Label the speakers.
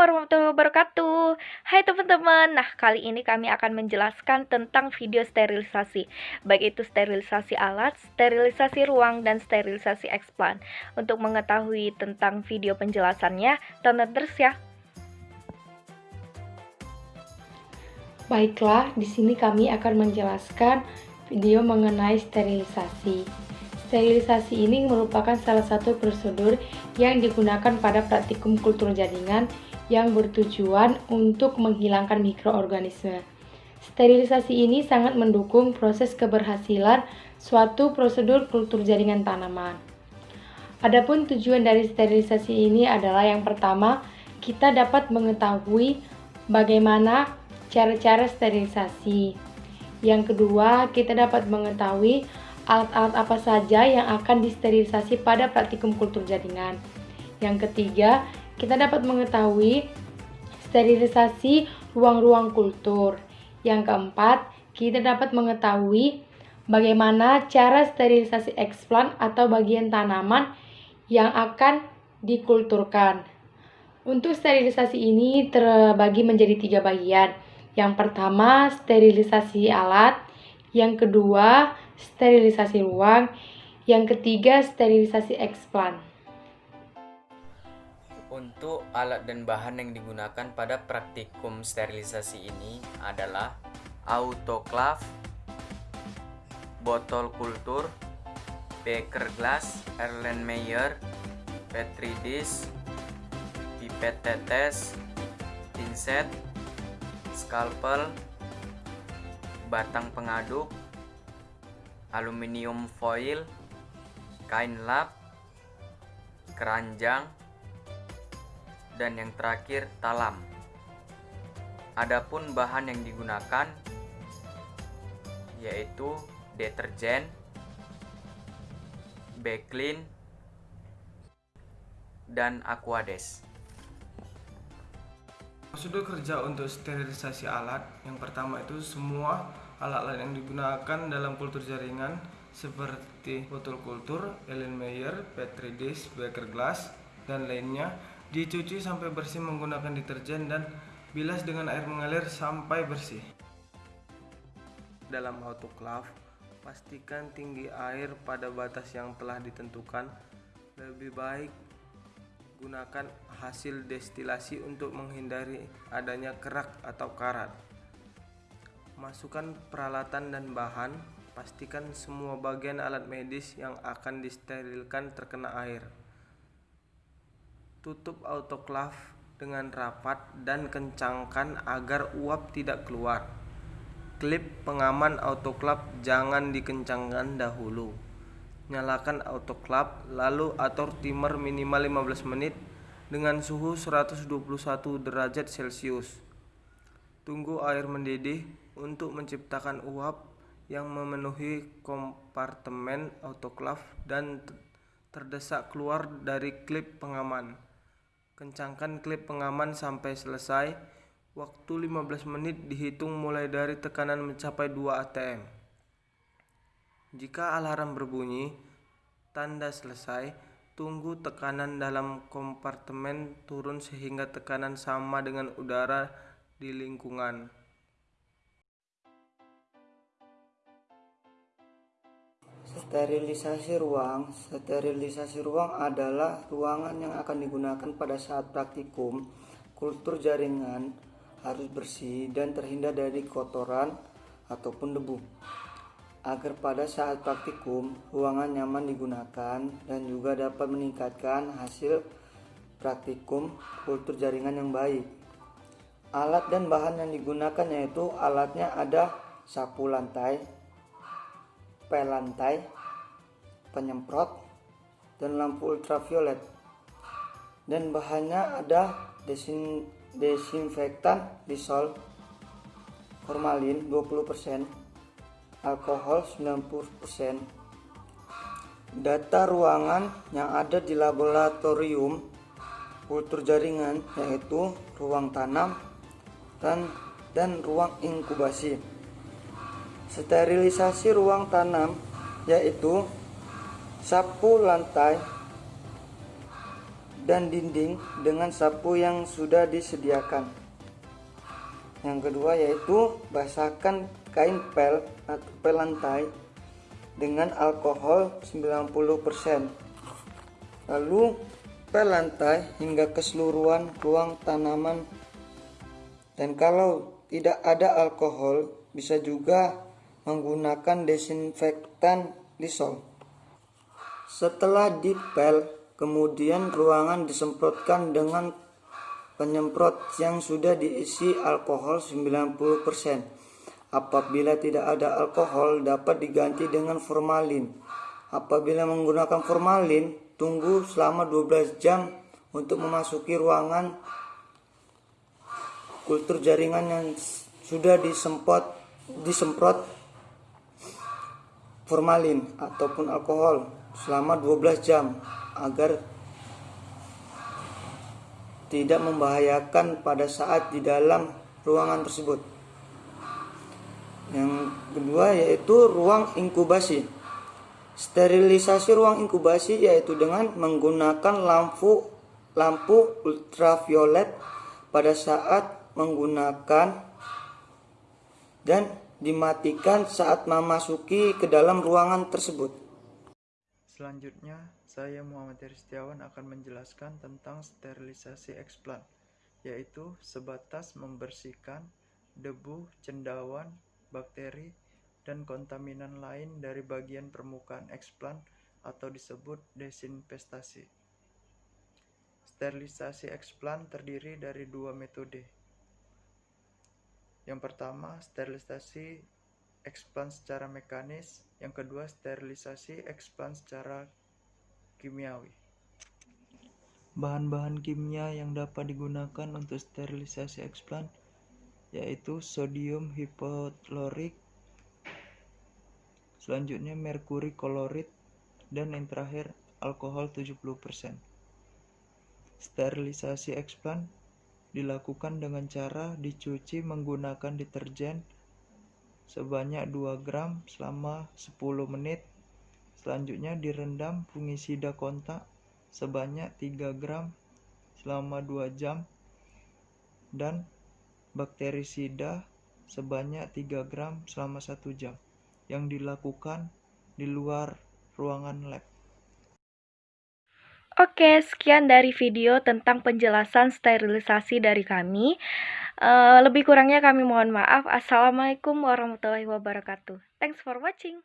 Speaker 1: wabarakatuh. Hai teman-teman. Nah kali ini kami akan menjelaskan tentang video sterilisasi. Baik itu sterilisasi alat, sterilisasi ruang, dan sterilisasi explant Untuk mengetahui tentang video penjelasannya tonton terus ya.
Speaker 2: Baiklah, di sini kami akan menjelaskan video mengenai sterilisasi. Sterilisasi ini merupakan salah satu prosedur yang digunakan pada praktikum kultur jaringan yang bertujuan untuk menghilangkan mikroorganisme. Sterilisasi ini sangat mendukung proses keberhasilan suatu prosedur kultur jaringan tanaman. Adapun tujuan dari sterilisasi ini adalah yang pertama, kita dapat mengetahui bagaimana cara-cara sterilisasi. Yang kedua, kita dapat mengetahui alat-alat apa saja yang akan disterilisasi pada praktikum kultur jaringan. Yang ketiga, kita dapat mengetahui sterilisasi ruang-ruang kultur. Yang keempat, kita dapat mengetahui bagaimana cara sterilisasi eksplan atau bagian tanaman yang akan dikulturkan. Untuk sterilisasi ini terbagi menjadi tiga bagian. Yang pertama, sterilisasi alat. Yang kedua, sterilisasi ruang. Yang ketiga, sterilisasi eksplan.
Speaker 3: Untuk alat dan bahan yang digunakan pada praktikum sterilisasi ini adalah autoclave, botol kultur, beaker glass, Erlenmeyer, petri dish, pipet tetes, pinset, scalpel, batang pengaduk, aluminium foil, kain lap, keranjang, dan yang terakhir talam. Adapun bahan yang digunakan yaitu deterjen, backlin, dan aquades.
Speaker 4: Prosedur kerja untuk sterilisasi alat yang pertama itu semua alat-alat yang digunakan dalam kultur jaringan seperti botol kultur, Ellen Meyer, Petri dish, beaker glass, dan lainnya dicuci sampai bersih menggunakan deterjen dan bilas dengan air mengalir sampai bersih. Dalam autoclave, pastikan tinggi air pada batas yang telah ditentukan. Lebih baik gunakan hasil destilasi untuk menghindari adanya kerak atau karat. Masukkan peralatan dan bahan, pastikan semua bagian alat medis yang akan disterilkan terkena air. Tutup autoclave dengan rapat dan kencangkan agar uap tidak keluar. Klip pengaman autoclave jangan dikencangkan dahulu. Nyalakan autoclave lalu atur timer minimal 15 menit dengan suhu 121 derajat Celcius. Tunggu air mendidih untuk menciptakan uap yang memenuhi kompartemen autoclave dan terdesak keluar dari klip pengaman. Kencangkan klip pengaman sampai selesai. Waktu 15 menit dihitung mulai dari tekanan mencapai 2 atm. Jika alarm berbunyi, tanda selesai, tunggu tekanan dalam kompartemen turun sehingga tekanan sama dengan udara di lingkungan.
Speaker 5: Sterilisasi ruang Sterilisasi ruang adalah ruangan yang akan digunakan pada saat praktikum kultur jaringan harus bersih dan terhindar dari kotoran ataupun debu agar pada saat praktikum ruangan nyaman digunakan dan juga dapat meningkatkan hasil praktikum kultur jaringan yang baik. Alat dan bahan yang digunakan yaitu alatnya ada sapu lantai, pel lantai, penyemprot, dan lampu ultraviolet. Dan bahannya ada desin, desinfektan disol, formalin 20%, alkohol 90%. Data ruangan yang ada di laboratorium kultur jaringan yaitu ruang tanam dan dan ruang inkubasi. Sterilisasi ruang tanam yaitu sapu lantai dan dinding dengan sapu yang sudah disediakan. Yang kedua yaitu basahkan kain pel atau pel lantai dengan alkohol 90%. Lalu pel lantai hingga keseluruhan ruang tanaman. Dan kalau tidak ada alkohol, bisa juga menggunakan desinfektan Lysol. Setelah dipel, kemudian ruangan disemprotkan dengan penyemprot yang sudah diisi alkohol 90%. Apabila tidak ada alkohol dapat diganti dengan formalin. Apabila menggunakan formalin, tunggu selama 12 jam untuk memasuki ruangan kultur jaringan yang sudah disemprot disemprot formalin ataupun alkohol selama 12 jam agar tidak membahayakan pada saat di dalam ruangan tersebut. Yang kedua yaitu ruang inkubasi. Sterilisasi ruang inkubasi yaitu dengan menggunakan lampu lampu ultraviolet pada saat menggunakan dan dimatikan saat memasuki ke dalam ruangan tersebut.
Speaker 6: Selanjutnya, saya Muhammad Setiawan akan menjelaskan tentang sterilisasi eksplan, yaitu sebatas membersihkan debu, cendawan, bakteri, dan kontaminan lain dari bagian permukaan eksplan atau disebut desinfestasi. Sterilisasi eksplan terdiri dari dua metode. Yang pertama, sterilisasi eksplan secara mekanis, yang kedua sterilisasi eksplan secara kimiawi. Bahan-bahan kimia yang dapat digunakan untuk sterilisasi eksplan yaitu sodium hipoklorik, selanjutnya merkuri klorid, dan yang terakhir alkohol 70%. Sterilisasi eksplan dilakukan dengan cara dicuci menggunakan deterjen sebanyak 2 gram selama 10 menit. Selanjutnya direndam fungisida kontak sebanyak 3 gram selama 2 jam dan bakterisida sebanyak 3 gram selama 1 jam yang dilakukan di luar ruangan lab.
Speaker 1: Oke, sekian dari video tentang penjelasan sterilisasi dari kami. Uh, lebih kurangnya kami mohon maaf. Assalamualaikum warahmatullahi wabarakatuh. Thanks for watching.